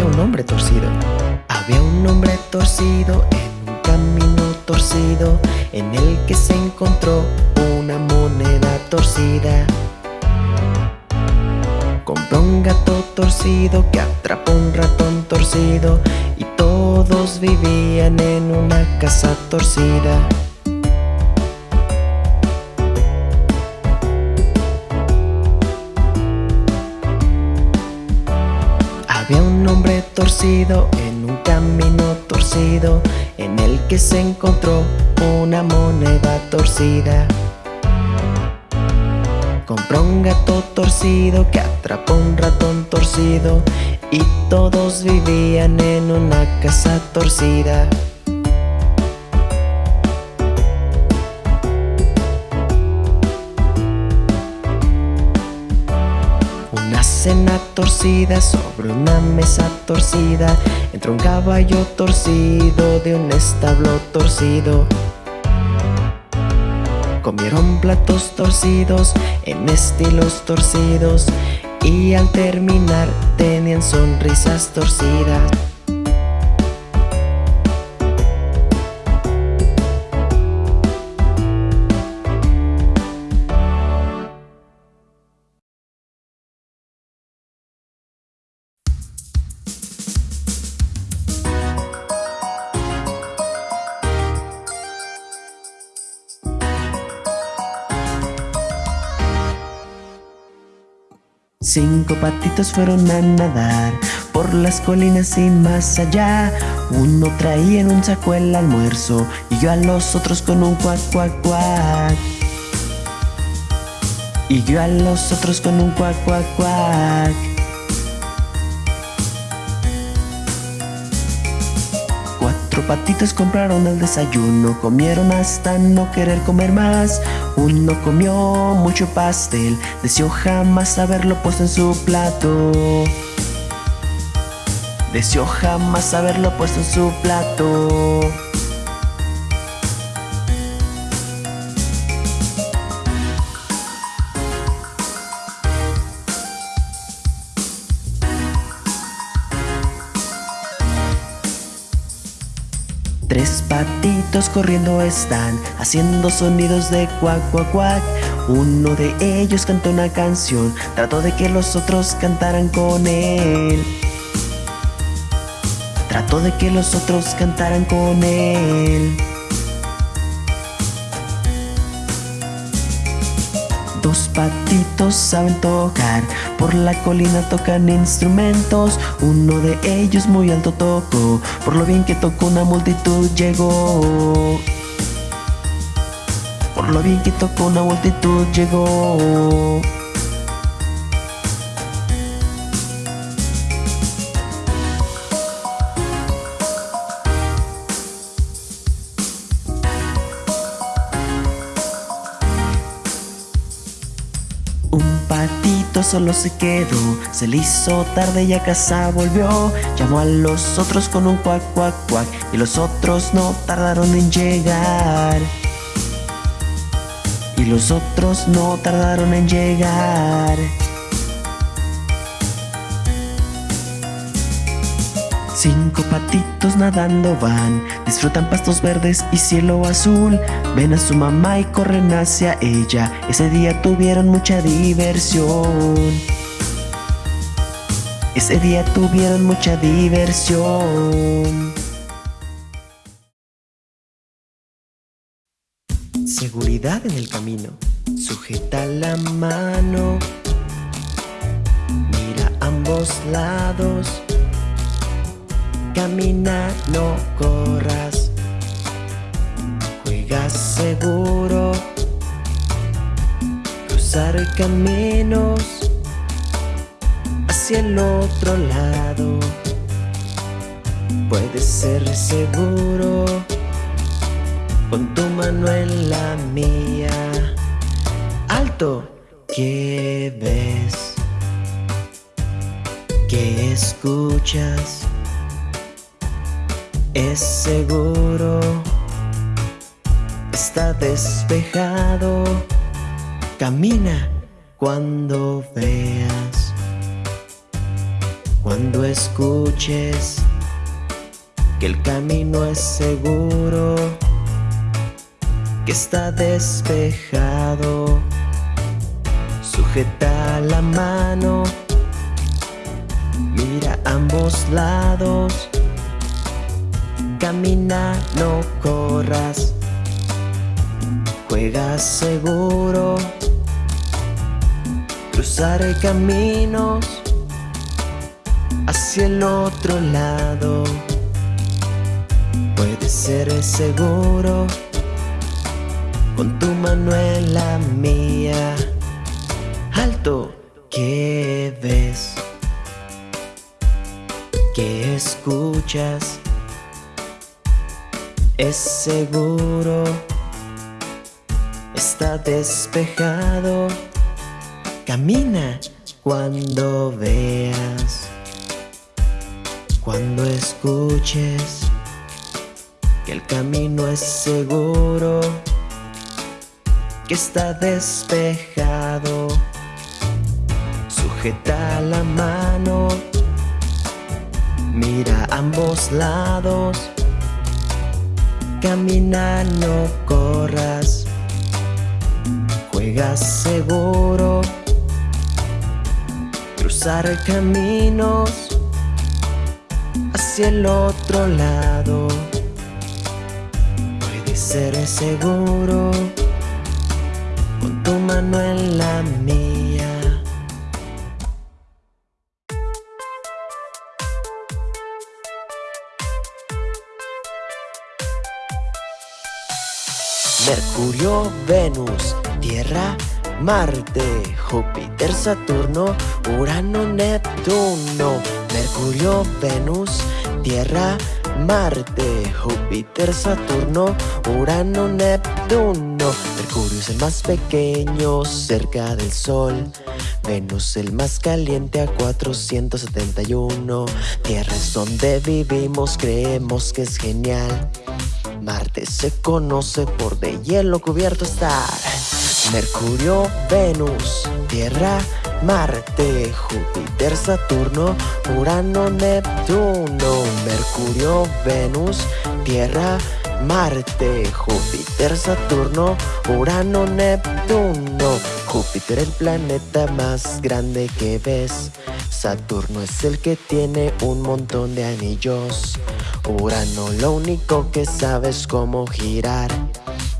había un hombre torcido. Había un hombre torcido en un camino torcido en el que se encontró una moneda torcida. Compró un gato torcido que atrapó un ratón torcido y todos vivían en una casa torcida. Había un hombre torcido en un camino torcido En el que se encontró una moneda torcida. Compró un gato torcido que atrapó un ratón torcido Y todos vivían en una casa torcida cena torcida sobre una mesa torcida. Entró un caballo torcido de un establo torcido. Comieron platos torcidos en estilos torcidos Y al terminar tenían sonrisas torcidas Cinco patitos fueron a nadar por las colinas y más allá. Uno traía en un saco el almuerzo y yo a los otros con un cuac, cuac, cuac. Y yo a los otros con un cuac, cuac, cuac. Cuatro patitos compraron el desayuno, comieron hasta no querer comer más. Uno comió mucho pastel, deseó jamás haberlo puesto en su plato. Deseó jamás haberlo puesto en su plato. Tres patitos corriendo están haciendo sonidos de cuac cuac cuac. Uno de ellos cantó una canción, trató de que los otros cantaran con él. Trató de que los otros cantaran con él. Patitos saben tocar, por la colina tocan instrumentos. Uno de ellos muy alto tocó, por lo bien que tocó una multitud llegó. Por lo bien que tocó una multitud llegó. Patito solo se quedó, se le hizo tarde y a casa volvió. Llamó a los otros con un cuac, cuac, cuac, y los otros no tardaron en llegar. Y los otros no tardaron en llegar. Cinco patitos nadando van, disfrutan pastos verdes y cielo azul. Ven a su mamá y corren hacia ella. Ese día tuvieron mucha diversión. Ese día tuvieron mucha diversión. Seguridad en el camino. Sujeta la mano. Mira ambos lados. Camina, no corras. Juega seguro. Cruzar caminos hacia el otro lado. Puedes ser seguro con tu mano en la mía. Alto, ¿qué ves? ¿Qué escuchas? Es seguro, está despejado. Camina cuando veas. Cuando escuches que el camino es seguro, que está despejado, sujeta la mano, mira ambos lados, camina, no corras, juega seguro, cruzar caminos hacia el otro lado. Puede ser seguro con tu mano en la mía. Alto, ¿qué ves? ¿Qué escuchas? Es seguro, está despejado. Camina cuando veas, cuando escuches que el camino es seguro, que está despejado. Sujeta la mano, mira ambos lados, camina, no corras, juega seguro, cruzar caminos hacia el otro lado. Ser seguro con tu mano en la mía. Mercurio, Venus, Tierra, Marte, Júpiter, Saturno, Urano, Neptuno, Mercurio, Venus, Tierra, Marte, Júpiter, Saturno, Urano, Neptuno. Mercurio es el más pequeño cerca del Sol. Venus el más caliente a 471 Tierra es donde vivimos, creemos que es genial Marte se conoce por de hielo cubierto estar Mercurio, Venus, Tierra, Marte, Júpiter, Saturno, Urano, Neptuno, Mercurio, Venus, Tierra, Marte, Júpiter, Saturno, Urano, Neptuno. Júpiter el planeta más grande que ves. Saturno es el que tiene un montón de anillos. Urano lo único que sabes cómo girar.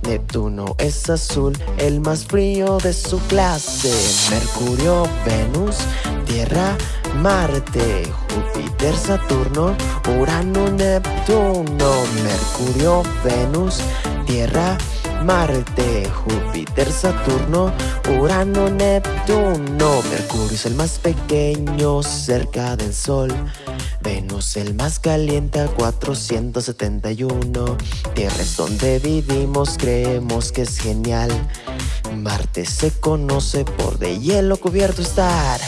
Neptuno es azul, el más frío de su clase. Mercurio, Venus, Tierra, Marte, Júpiter, Saturno, Urano, Neptuno. Mercurio, Venus, Tierra, Júpiter, Saturno, Urano, Neptuno. Mercurio es el más pequeño cerca del Sol. Venus el más caliente a 471 Tierra es donde vivimos, creemos que es genial Marte se conoce por de hielo cubierto estar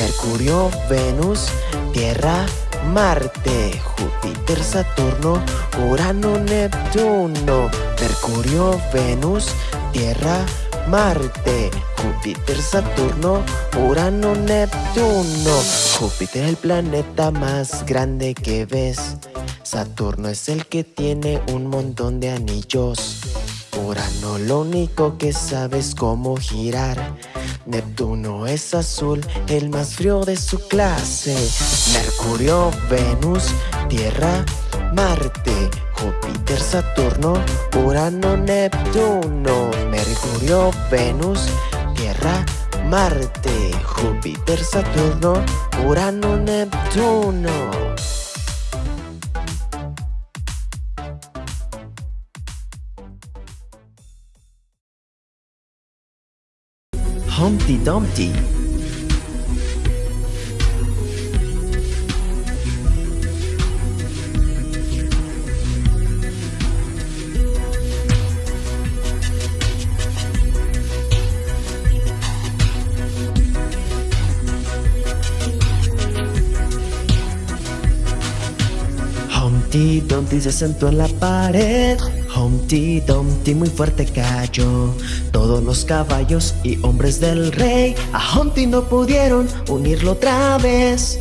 Mercurio, Venus, Tierra, Marte, Júpiter, Saturno, Urano, Neptuno Mercurio, Venus, Tierra, Marte, Júpiter, Saturno, Urano, Neptuno. Júpiter es el planeta más grande que ves. Saturno es el que tiene un montón de anillos. Urano lo único que sabe es cómo girar. Neptuno es azul, el más frío de su clase. Mercurio, Venus, Tierra, Marte, Júpiter, Saturno, Urano, Neptuno, Mercurio, Venus, Tierra, Marte, Júpiter, Saturno, Urano, Neptuno. Humpty Dumpty Humpty Dumpty se sentó en la pared. Humpty Dumpty muy fuerte cayó. Todos los caballos y hombres del rey A Humpty no pudieron unirlo otra vez.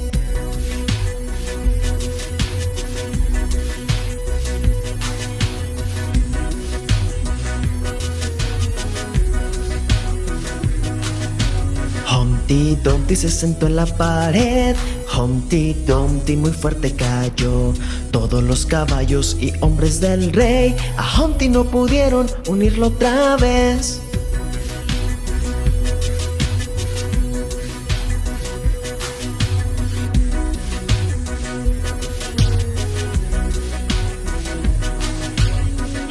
Humpty Dumpty se sentó en la pared. Humpty Dumpty muy fuerte cayó. Todos los caballos y hombres del rey A Humpty no pudieron unirlo otra vez.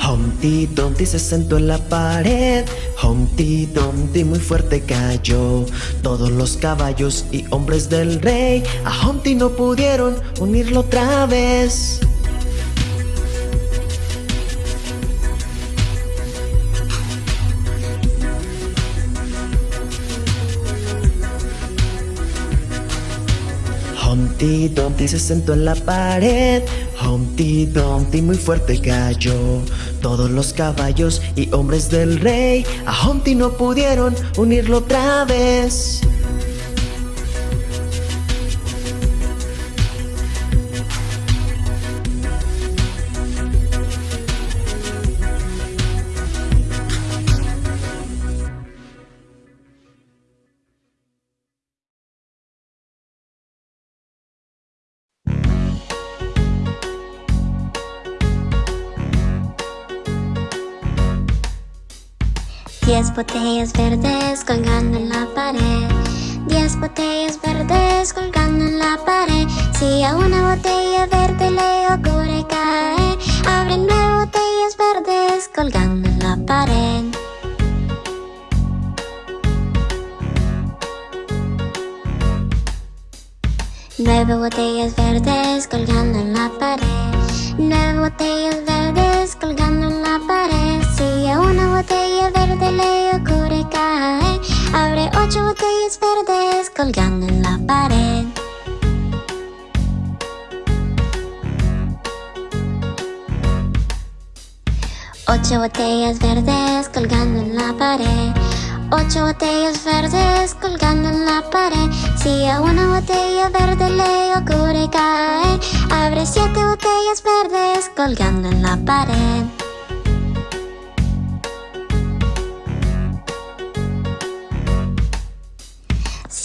Humpty Dumpty se sentó en la pared Humpty Dumpty muy fuerte cayó. Todos los caballos y hombres del rey A Humpty no pudieron unirlo otra vez Humpty Dumpty se sentó en la pared. Humpty Dumpty muy fuerte cayó. Todos los caballos y hombres del rey A Humpty no pudieron unirlo otra vez botellas verdes colgando en la pared. Diez botellas verdes colgando en la pared. Si a una botella verde le ocurre caer Abre nueve botellas verdes colgando en la pared. Nueve botellas verdes colgando en la pared. Nueve botellas verdes colgando en la pared Si a una botella verde le ocurre caer Abre ocho botellas verdes colgando en la pared. Ocho botellas verdes colgando en la pared. Ocho botellas verdes colgando en la pared. Si a una botella verde le ocurre caer Abre siete botellas verdes colgando en la pared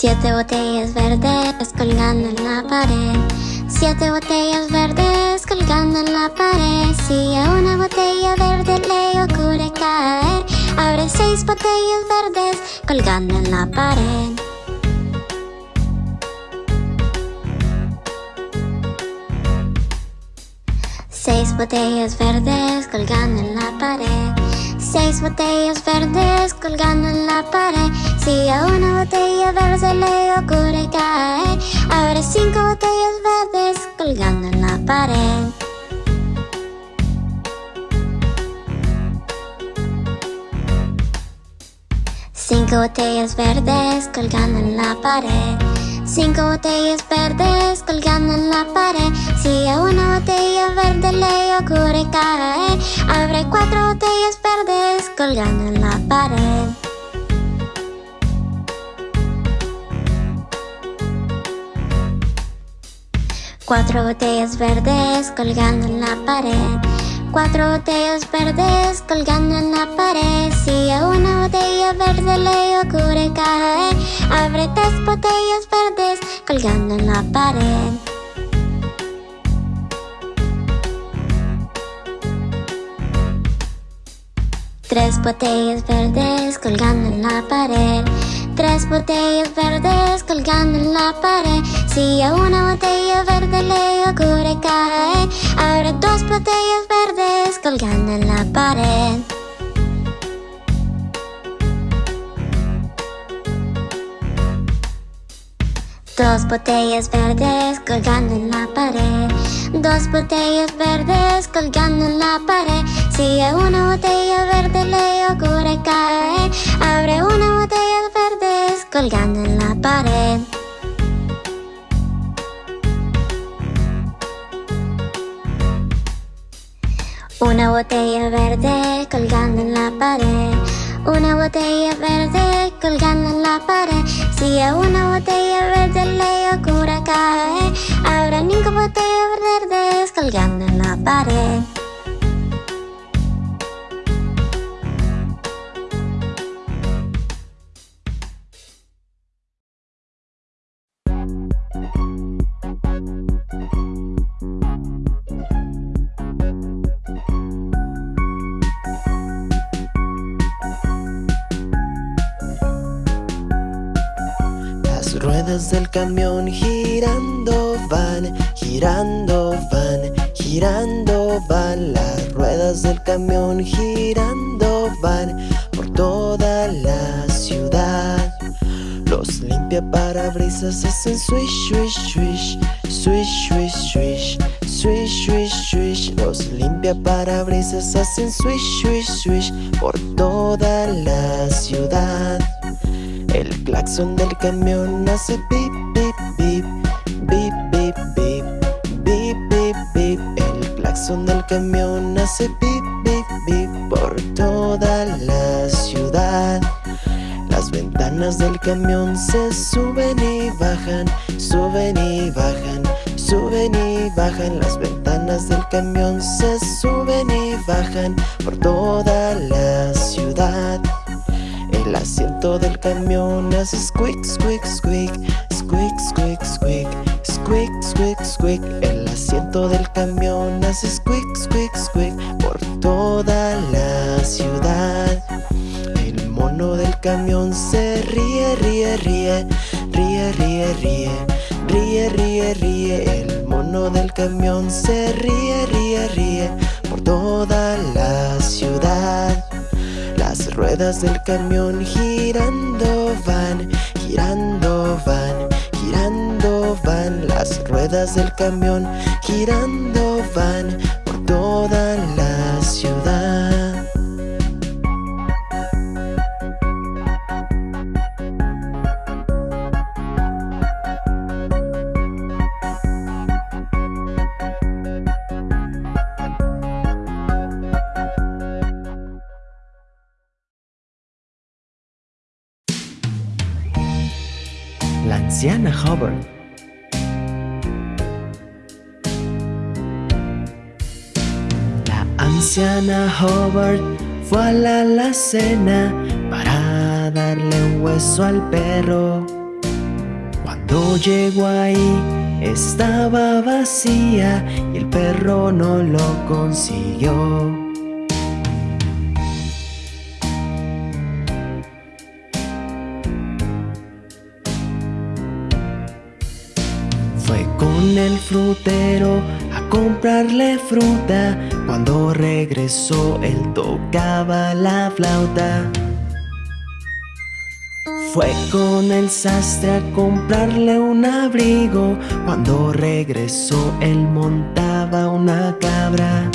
Siete botellas verdes colgando en la pared. Siete botellas verdes colgando en la pared. Si a una botella verde le ocurre caer Abre seis botellas verdes colgando en la pared. Seis botellas verdes colgando en la pared. Seis botellas verdes colgando en la pared Si a una botella verde le ocurre caer Abre cinco botellas verdes colgando en la pared. Cinco botellas verdes colgando en la pared. Cinco botellas verdes colgando en la pared. Si a una botella verde le ocurre caer Abre cuatro botellas verdes colgando en la pared Cuatro botellas verdes colgando en la pared. Cuatro botellas verdes colgando en la pared. Si a una botella verde le ocurre caer Abre tres botellas verdes colgando en la pared. Tres botellas verdes colgando en la pared Tres botellas verdes colgando en la pared. Si a una botella verde le ocurre caer Abre dos botellas verdes colgando en la pared. Dos botellas verdes colgando en la pared. Dos botellas verdes colgando en la pared. Si a una botella verde le ocurre caer Abre una botella verdes colgando en la pared. Una botella verde colgando en la pared. Una botella verde colgando en la pared. Si a una botella verde le ocurre caer Habrá cinco botellas verdes colgando en la pared ruedas del camión girando van, girando van, girando van. Las ruedas del camión girando van por toda la ciudad. Los limpia parabrisas hacen swish, swish, swish, swish, swish, swish Swish, swish, swish, los limpia parabrisas hacen swish, swish, swish por toda la ciudad. El claxon del camión hace pip, pip, pip, pip, pip, pip, pip, pip, pip. El claxon del camión hace pip, pip, pip por toda la ciudad. Las ventanas del camión se suben y bajan, suben y bajan, suben y bajan. Las ventanas del camión se suben y bajan por toda la ciudad. El asiento del camión hace squeak, squeak, squeak, squeak, squeak, squeak, squeak, squeak, squeak. El asiento del camión hace squeak, squeak, squeak por toda la ciudad. El mono del camión se ríe, ríe, ríe, ríe, ríe, ríe, ríe, ríe, ríe. El mono del camión se ríe, ríe, ríe por toda la ciudad. Las ruedas del camión girando van, girando van, girando van. Las ruedas del camión girando van por toda la ciudad. La anciana Hubbard fue a la alacena para darle un hueso al perro. Cuando llegó ahí estaba vacía y el perro no lo consiguió. Con el frutero a comprarle fruta. Cuando regresó él tocaba la flauta. Fue con el sastre a comprarle un abrigo. Cuando regresó él montaba una cabra.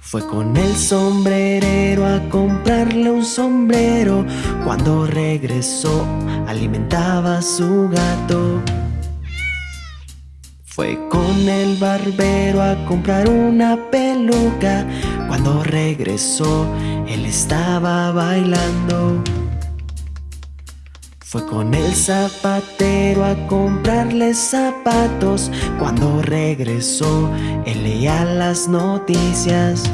Fue con el sombrerero a comprarle un sombrero. Cuando regresó alimentaba a su gato. Fue con el barbero a comprar una peluca. Cuando regresó, él estaba bailando. Fue con el zapatero a comprarle zapatos. Cuando regresó, él leía las noticias.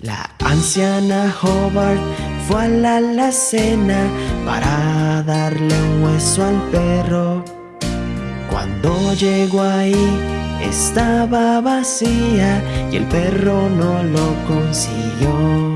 La anciana Hobart fue a la alacena para darle un hueso al perro. Cuando llegó ahí estaba vacía y el perro no lo consiguió.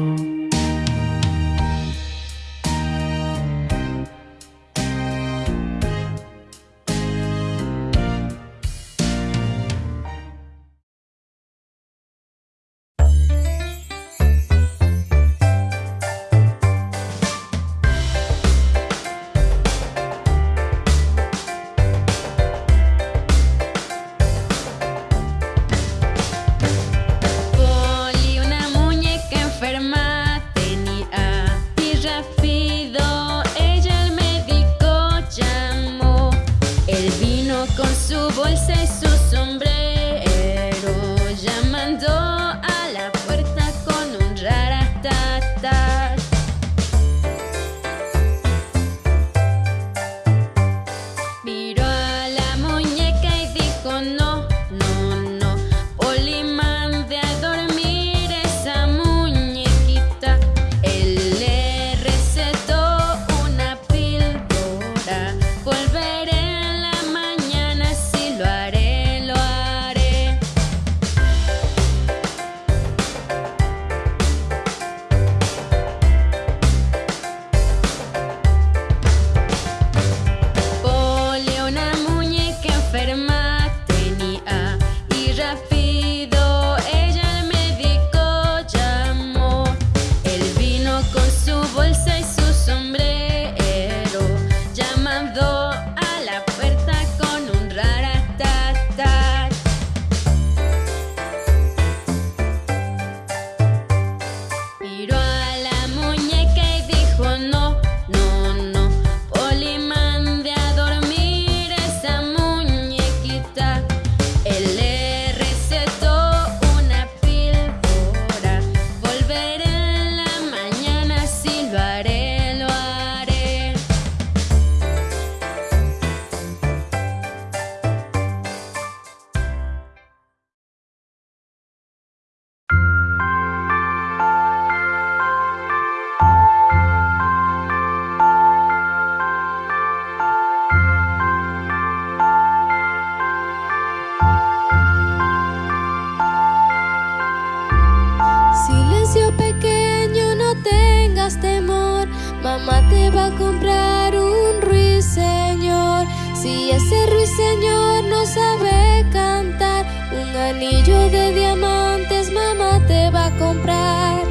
Anillo de diamantes mamá te va a comprar.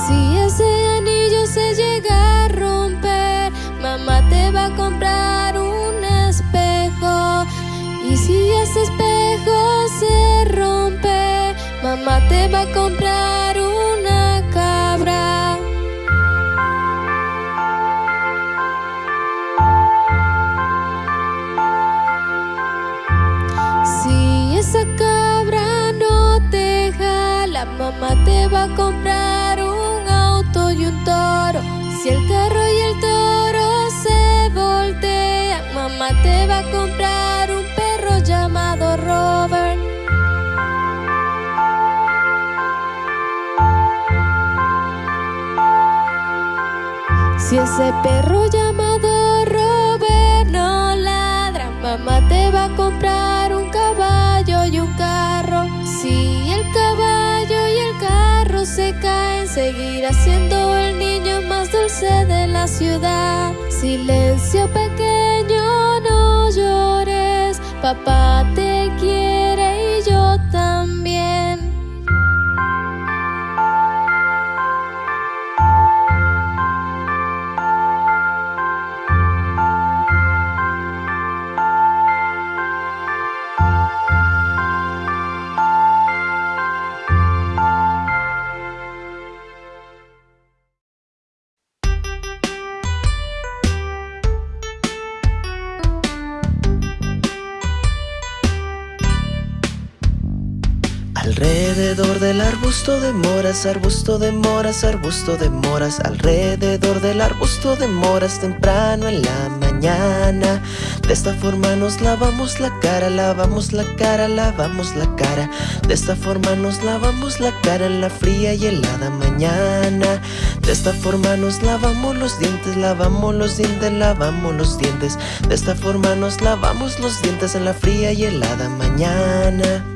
Si ese anillo se llega a romper, mamá te va a comprar un espejo. Y si ese espejo se rompe, mamá te va a comprar te va a comprar un auto y un toro. Si el carro y el toro se voltean, mamá te va a comprar un perro llamado Robert. Si ese perro llamado seguirá siendo el niño más dulce de la ciudad. Silencio pequeño, no llores, papá te Alrededor del arbusto de moras, arbusto de moras, arbusto de moras Alrededor del arbusto de moras temprano en la mañana. De esta forma nos lavamos la cara, lavamos la cara, lavamos la cara. De esta forma nos lavamos la cara en la fría y helada mañana. De esta forma nos lavamos los dientes, lavamos los dientes, lavamos los dientes. De esta forma nos lavamos los dientes en la fría y helada mañana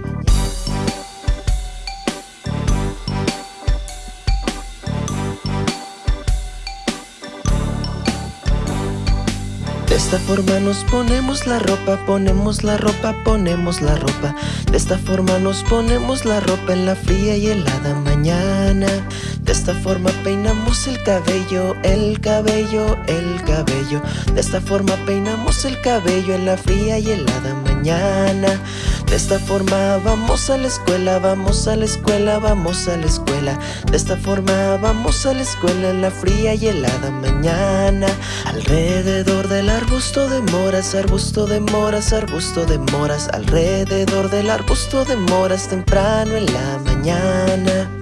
De esta forma nos ponemos la ropa, ponemos la ropa, ponemos la ropa. De esta forma nos ponemos la ropa en la fría y helada mañana. De esta forma peinamos el cabello, el cabello, el cabello. De esta forma peinamos el cabello en la fría y helada mañana. De esta forma vamos a la escuela, vamos a la escuela, vamos a la escuela. De esta forma vamos a la escuela en la fría y helada mañana. Alrededor del arbusto de moras, arbusto de moras, arbusto de moras. Alrededor del arbusto de moras temprano en la mañana.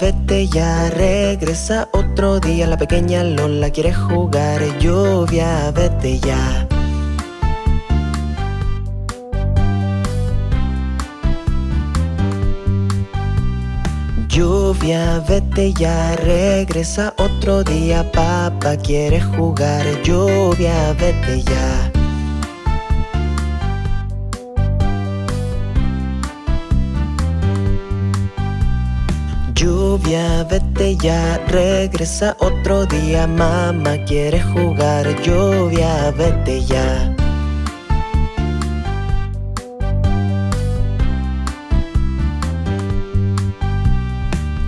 Vete ya, regresa otro día. La pequeña Lola quiere jugar. Lluvia, vete ya. Lluvia, vete ya, regresa otro día. Papá quiere jugar. Lluvia, vete ya. Lluvia, vete ya, regresa otro día. Mamá quiere jugar. Lluvia, vete ya.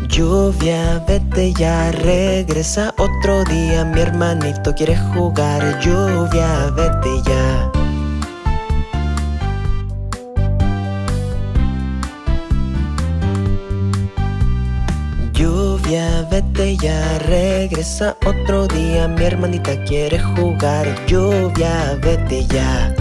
Lluvia, vete ya, regresa otro día. Mi hermanito quiere jugar. Lluvia, vete ya. Lluvia, vete ya, regresa otro día. Mi hermanita quiere jugar. Lluvia, vete ya.